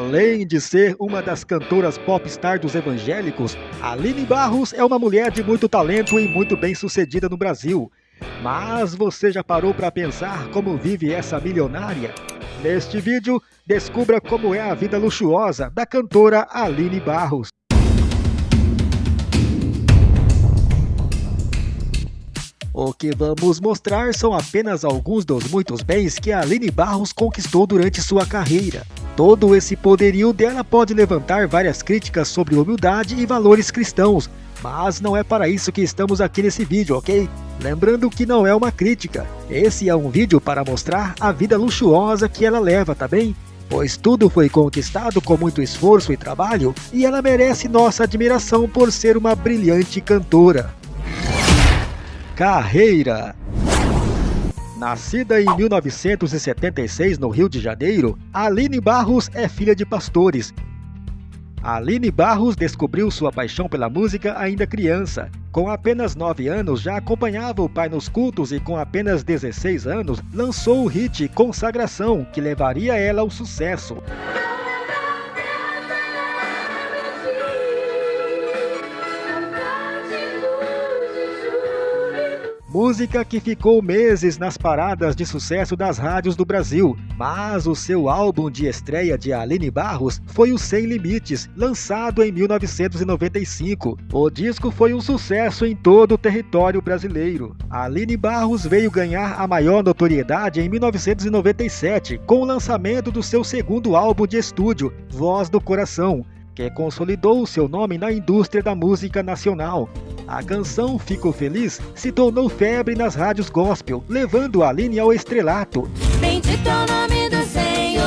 Além de ser uma das cantoras popstar dos evangélicos, Aline Barros é uma mulher de muito talento e muito bem sucedida no Brasil. Mas você já parou para pensar como vive essa milionária? Neste vídeo, descubra como é a vida luxuosa da cantora Aline Barros. O que vamos mostrar são apenas alguns dos muitos bens que a Aline Barros conquistou durante sua carreira. Todo esse poderio dela pode levantar várias críticas sobre humildade e valores cristãos, mas não é para isso que estamos aqui nesse vídeo, ok? Lembrando que não é uma crítica, esse é um vídeo para mostrar a vida luxuosa que ela leva, tá bem? Pois tudo foi conquistado com muito esforço e trabalho, e ela merece nossa admiração por ser uma brilhante cantora. Carreira Nascida em 1976 no Rio de Janeiro, Aline Barros é filha de pastores. Aline Barros descobriu sua paixão pela música ainda criança. Com apenas 9 anos, já acompanhava o pai nos cultos e com apenas 16 anos, lançou o hit Consagração, que levaria ela ao sucesso. Música que ficou meses nas paradas de sucesso das rádios do Brasil, mas o seu álbum de estreia de Aline Barros foi o Sem Limites, lançado em 1995. O disco foi um sucesso em todo o território brasileiro. Aline Barros veio ganhar a maior notoriedade em 1997, com o lançamento do seu segundo álbum de estúdio, Voz do Coração, que consolidou seu nome na indústria da música nacional. A canção Fico Feliz se tornou febre nas rádios gospel, levando Aline ao estrelato. Bendito é o nome do Senhor,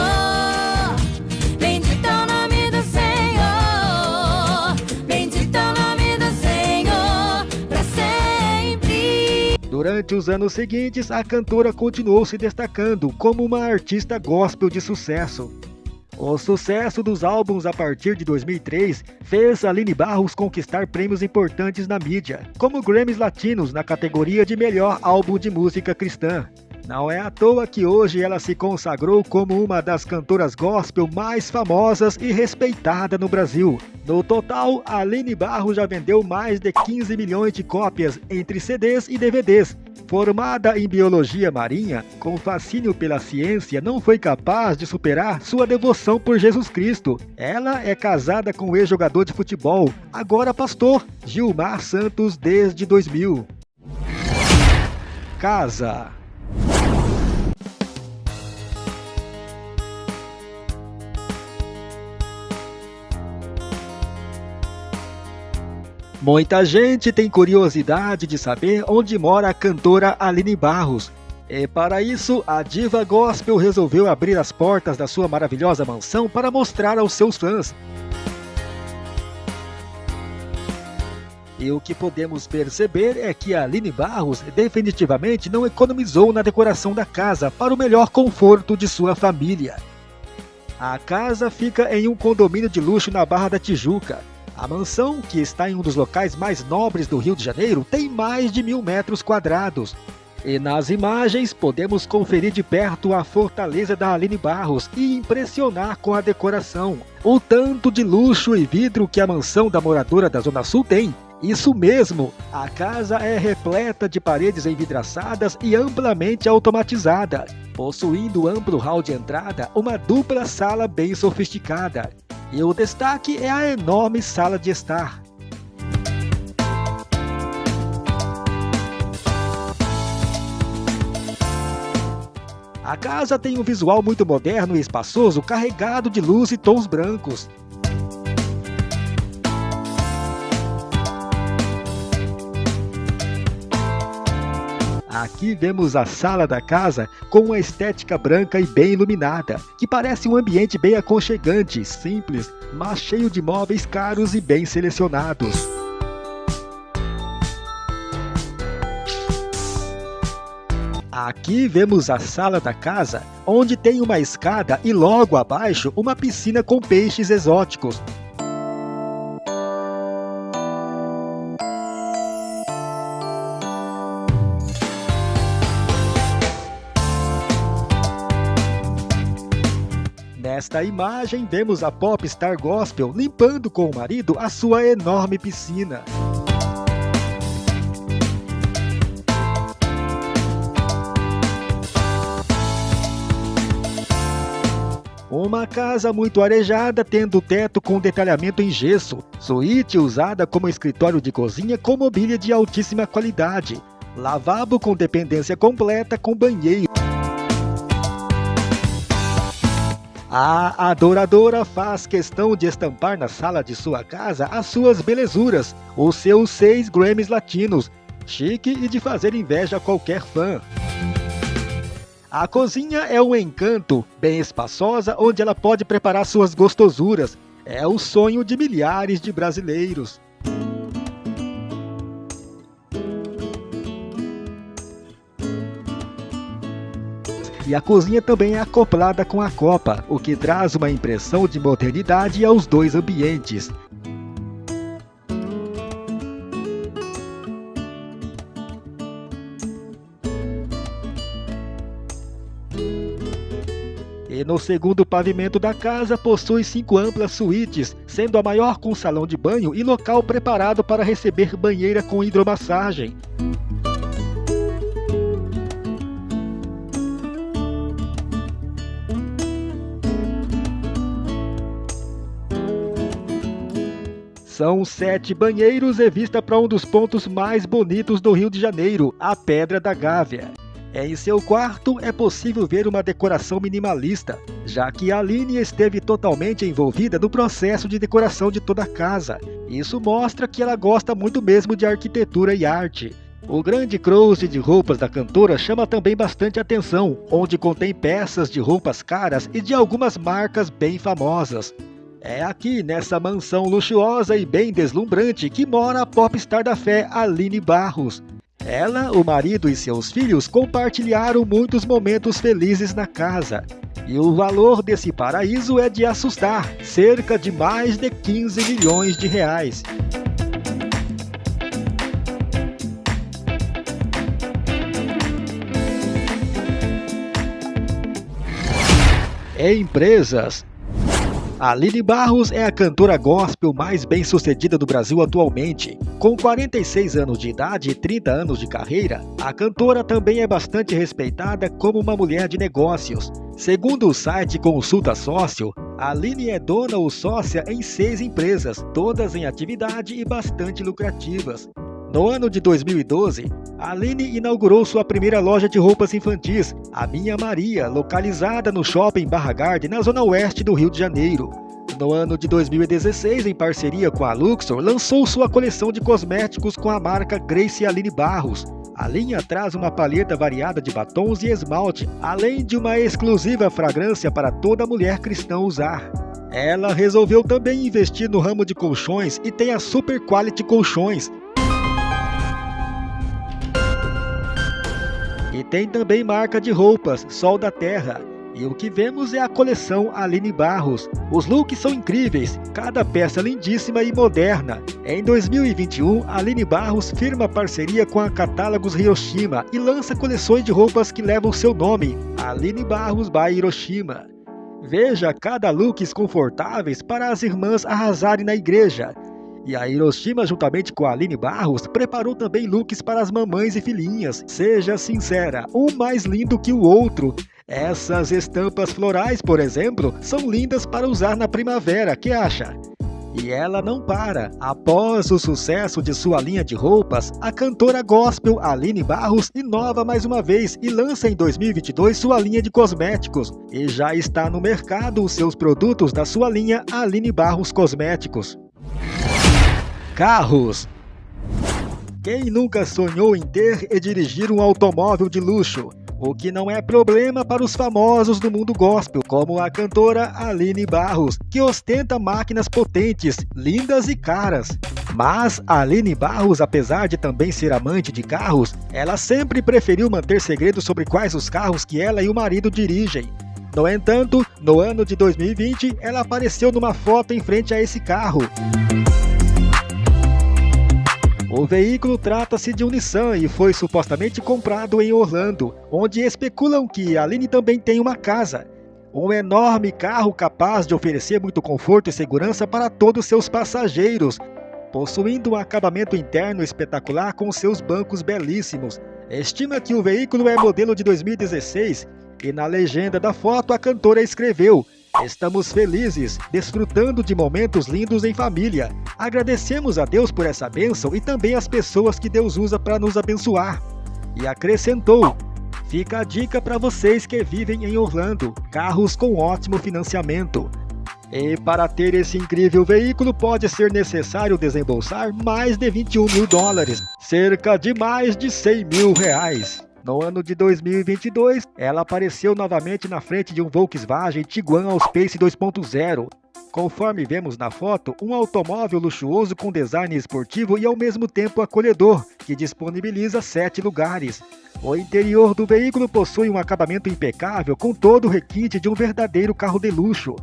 bendito é o nome do Senhor, bendito é o nome do Senhor, para sempre. Durante os anos seguintes, a cantora continuou se destacando como uma artista gospel de sucesso. O sucesso dos álbuns a partir de 2003 fez Aline Barros conquistar prêmios importantes na mídia, como Grammys Latinos na categoria de melhor álbum de música cristã. Não é à toa que hoje ela se consagrou como uma das cantoras gospel mais famosas e respeitada no Brasil. No total, Aline Barros já vendeu mais de 15 milhões de cópias entre CDs e DVDs, Formada em biologia marinha, com fascínio pela ciência, não foi capaz de superar sua devoção por Jesus Cristo. Ela é casada com o ex-jogador de futebol, agora pastor, Gilmar Santos desde 2000. Casa Muita gente tem curiosidade de saber onde mora a cantora Aline Barros. E para isso, a diva gospel resolveu abrir as portas da sua maravilhosa mansão para mostrar aos seus fãs. E o que podemos perceber é que a Aline Barros definitivamente não economizou na decoração da casa para o melhor conforto de sua família. A casa fica em um condomínio de luxo na Barra da Tijuca a mansão, que está em um dos locais mais nobres do Rio de Janeiro, tem mais de mil metros quadrados. E nas imagens podemos conferir de perto a fortaleza da Aline Barros e impressionar com a decoração. O tanto de luxo e vidro que a mansão da moradora da Zona Sul tem. Isso mesmo, a casa é repleta de paredes envidraçadas e amplamente automatizada, possuindo amplo hall de entrada, uma dupla sala bem sofisticada. E o destaque é a enorme sala de estar. A casa tem um visual muito moderno e espaçoso, carregado de luz e tons brancos. Aqui vemos a sala da casa com uma estética branca e bem iluminada, que parece um ambiente bem aconchegante, simples, mas cheio de móveis caros e bem selecionados. Aqui vemos a sala da casa, onde tem uma escada e logo abaixo uma piscina com peixes exóticos, Nesta imagem, vemos a popstar gospel limpando com o marido a sua enorme piscina. Uma casa muito arejada, tendo teto com detalhamento em gesso, suíte usada como escritório de cozinha com mobília de altíssima qualidade, lavabo com dependência completa com banheiro. A adoradora faz questão de estampar na sala de sua casa as suas belezuras, os seus seis Grammys latinos, chique e de fazer inveja a qualquer fã. A cozinha é um encanto, bem espaçosa, onde ela pode preparar suas gostosuras. É o sonho de milhares de brasileiros. E a cozinha também é acoplada com a copa, o que traz uma impressão de modernidade aos dois ambientes. E no segundo pavimento da casa possui cinco amplas suítes, sendo a maior com salão de banho e local preparado para receber banheira com hidromassagem. São sete banheiros e vista para um dos pontos mais bonitos do Rio de Janeiro, a Pedra da Gávea. Em seu quarto é possível ver uma decoração minimalista, já que Aline esteve totalmente envolvida no processo de decoração de toda a casa. Isso mostra que ela gosta muito mesmo de arquitetura e arte. O grande closet de roupas da cantora chama também bastante atenção, onde contém peças de roupas caras e de algumas marcas bem famosas. É aqui, nessa mansão luxuosa e bem deslumbrante, que mora a popstar da fé Aline Barros. Ela, o marido e seus filhos compartilharam muitos momentos felizes na casa. E o valor desse paraíso é de assustar, cerca de mais de 15 milhões de reais. Empresas Aline Barros é a cantora gospel mais bem sucedida do Brasil atualmente. Com 46 anos de idade e 30 anos de carreira, a cantora também é bastante respeitada como uma mulher de negócios. Segundo o site Consulta Sócio, Aline é dona ou sócia em seis empresas, todas em atividade e bastante lucrativas. No ano de 2012, Aline inaugurou sua primeira loja de roupas infantis, a Minha Maria, localizada no shopping Barra Garden, na zona oeste do Rio de Janeiro. No ano de 2016, em parceria com a Luxor, lançou sua coleção de cosméticos com a marca Grace Aline Barros. A linha traz uma palheta variada de batons e esmalte, além de uma exclusiva fragrância para toda mulher cristã usar. Ela resolveu também investir no ramo de colchões e tem a Super Quality Colchões, E tem também marca de roupas, Sol da Terra. E o que vemos é a coleção Aline Barros. Os looks são incríveis, cada peça lindíssima e moderna. Em 2021, Aline Barros firma parceria com a Catálogos Hiroshima e lança coleções de roupas que levam seu nome, Aline Barros by Hiroshima. Veja cada looks confortáveis para as irmãs arrasarem na igreja. E a Hiroshima, juntamente com a Aline Barros, preparou também looks para as mamães e filhinhas. Seja sincera, um mais lindo que o outro. Essas estampas florais, por exemplo, são lindas para usar na primavera, que acha? E ela não para. Após o sucesso de sua linha de roupas, a cantora gospel Aline Barros inova mais uma vez e lança em 2022 sua linha de cosméticos. E já está no mercado os seus produtos da sua linha Aline Barros Cosméticos. Carros. Quem nunca sonhou em ter e dirigir um automóvel de luxo? O que não é problema para os famosos do mundo gospel, como a cantora Aline Barros, que ostenta máquinas potentes, lindas e caras. Mas Aline Barros, apesar de também ser amante de carros, ela sempre preferiu manter segredo sobre quais os carros que ela e o marido dirigem. No entanto, no ano de 2020, ela apareceu numa foto em frente a esse carro. O veículo trata-se de um Nissan e foi supostamente comprado em Orlando, onde especulam que Aline também tem uma casa. Um enorme carro capaz de oferecer muito conforto e segurança para todos seus passageiros, possuindo um acabamento interno espetacular com seus bancos belíssimos. Estima que o veículo é modelo de 2016 e na legenda da foto a cantora escreveu Estamos felizes, desfrutando de momentos lindos em família. Agradecemos a Deus por essa bênção e também as pessoas que Deus usa para nos abençoar. E acrescentou: Fica a dica para vocês que vivem em Orlando: carros com ótimo financiamento. E para ter esse incrível veículo pode ser necessário desembolsar mais de 21 mil dólares, cerca de mais de 100 mil reais. No ano de 2022, ela apareceu novamente na frente de um Volkswagen Tiguan Allspace 2.0. Conforme vemos na foto, um automóvel luxuoso com design esportivo e ao mesmo tempo acolhedor, que disponibiliza sete lugares. O interior do veículo possui um acabamento impecável com todo o requinte de um verdadeiro carro de luxo.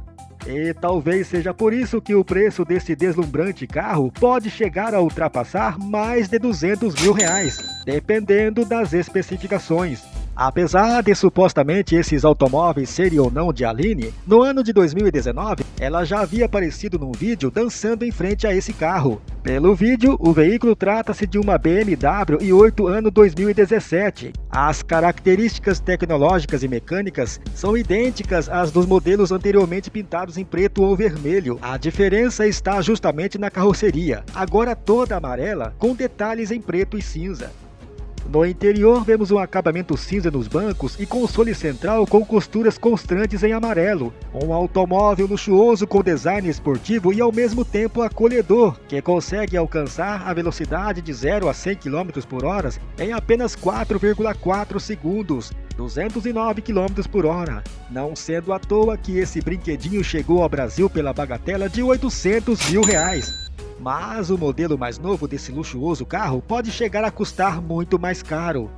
E talvez seja por isso que o preço desse deslumbrante carro pode chegar a ultrapassar mais de 200 mil reais, dependendo das especificações. Apesar de supostamente esses automóveis serem ou não de Aline, no ano de 2019 ela já havia aparecido num vídeo dançando em frente a esse carro. Pelo vídeo, o veículo trata-se de uma BMW i8 ano 2017. As características tecnológicas e mecânicas são idênticas às dos modelos anteriormente pintados em preto ou vermelho. A diferença está justamente na carroceria, agora toda amarela com detalhes em preto e cinza. No interior vemos um acabamento cinza nos bancos e console central com costuras constantes em amarelo. Um automóvel luxuoso com design esportivo e ao mesmo tempo acolhedor, que consegue alcançar a velocidade de 0 a 100 km por hora em apenas 4,4 segundos. 209 km por hora, não sendo à toa que esse brinquedinho chegou ao Brasil pela bagatela de 800 mil reais. Mas o modelo mais novo desse luxuoso carro pode chegar a custar muito mais caro.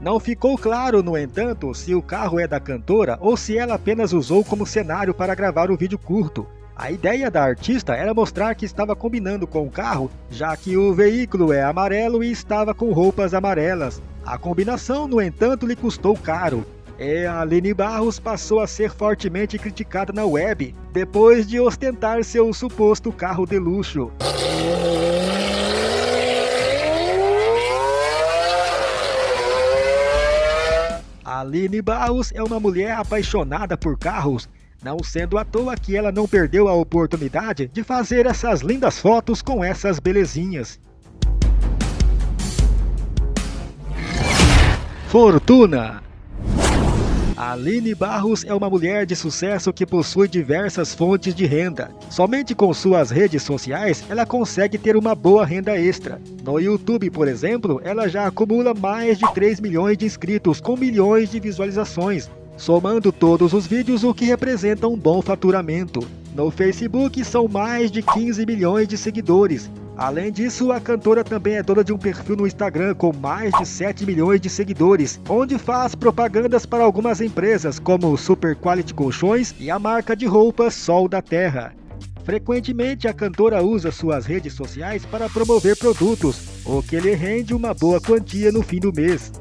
Não ficou claro, no entanto, se o carro é da cantora ou se ela apenas usou como cenário para gravar o vídeo curto. A ideia da artista era mostrar que estava combinando com o carro, já que o veículo é amarelo e estava com roupas amarelas. A combinação, no entanto, lhe custou caro, e a Aline Barros passou a ser fortemente criticada na web, depois de ostentar seu suposto carro de luxo. Aline Barros é uma mulher apaixonada por carros, não sendo à toa que ela não perdeu a oportunidade de fazer essas lindas fotos com essas belezinhas. Fortuna Aline Barros é uma mulher de sucesso que possui diversas fontes de renda. Somente com suas redes sociais ela consegue ter uma boa renda extra. No YouTube, por exemplo, ela já acumula mais de 3 milhões de inscritos com milhões de visualizações, somando todos os vídeos o que representa um bom faturamento. No Facebook são mais de 15 milhões de seguidores, Além disso, a cantora também é dona de um perfil no Instagram com mais de 7 milhões de seguidores, onde faz propagandas para algumas empresas como Super Quality Colchões e a marca de roupas Sol da Terra. Frequentemente, a cantora usa suas redes sociais para promover produtos, o que lhe rende uma boa quantia no fim do mês.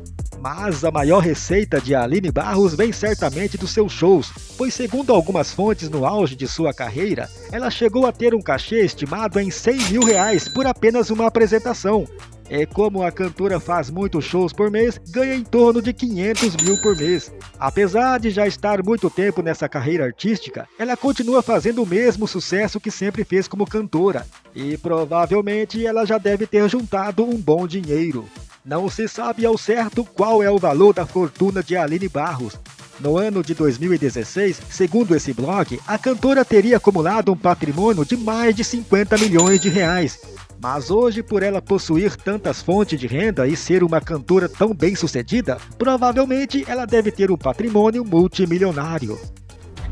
Mas a maior receita de Aline Barros vem certamente dos seus shows, pois segundo algumas fontes no auge de sua carreira, ela chegou a ter um cachê estimado em 100 mil reais por apenas uma apresentação. É como a cantora faz muitos shows por mês, ganha em torno de 500 mil por mês. Apesar de já estar muito tempo nessa carreira artística, ela continua fazendo o mesmo sucesso que sempre fez como cantora. E provavelmente ela já deve ter juntado um bom dinheiro. Não se sabe ao certo qual é o valor da fortuna de Aline Barros. No ano de 2016, segundo esse blog, a cantora teria acumulado um patrimônio de mais de 50 milhões de reais. Mas hoje, por ela possuir tantas fontes de renda e ser uma cantora tão bem sucedida, provavelmente ela deve ter um patrimônio multimilionário.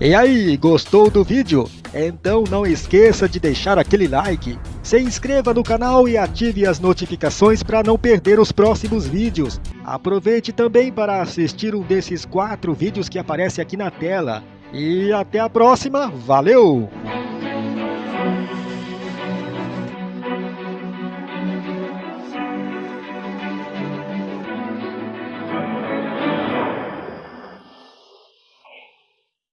E aí, gostou do vídeo? Então não esqueça de deixar aquele like, se inscreva no canal e ative as notificações para não perder os próximos vídeos. Aproveite também para assistir um desses quatro vídeos que aparece aqui na tela. E até a próxima, valeu!